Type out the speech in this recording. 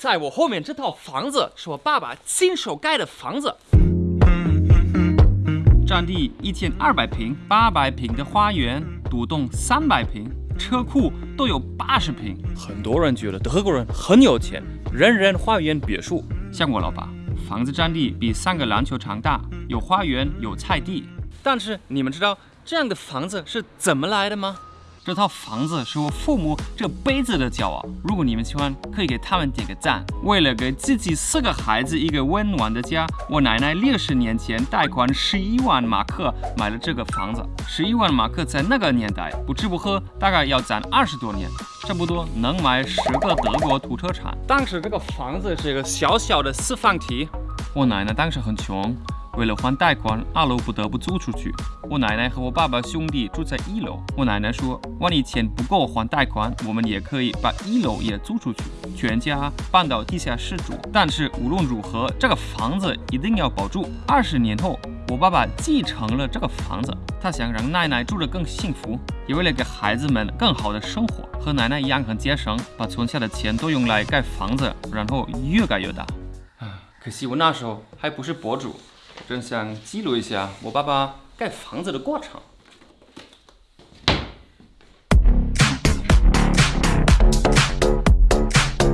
在我后面这套房子是我爸爸亲手盖的房子，占地一千二百平，八百平的花园，独栋三百平，车库都有八十平。很多人觉得德国人很有钱，人人花园别墅。像我老爸，房子占地比三个篮球场大，有花园，有菜地。但是你们知道这样的房子是怎么来的吗？这套房子是我父母这辈子的骄傲。如果你们喜欢，可以给他们点个赞。为了给自己四个孩子一个温暖的家，我奶奶六十年前贷款十一万马克买了这个房子。十一万马克在那个年代不吃不喝，大概要攒二十多年，差不多能买十个德国土特产。当时这个房子是一个小小的四方体，我奶奶当时很穷。为了还贷款，二楼不得不租出去。我奶奶和我爸爸兄弟住在一楼。我奶奶说，万一钱不够还贷款，我们也可以把一楼也租出去，全家搬到地下室住。但是无论如何，这个房子一定要保住。二十年后，我爸爸继承了这个房子，他想让奶奶住得更幸福，也为了给孩子们更好的生活，和奶奶一样很节省，把存下的钱都用来盖房子，然后越盖越大。啊，可惜我那时候还不是博主。真想记录一下我爸爸盖房子的过程。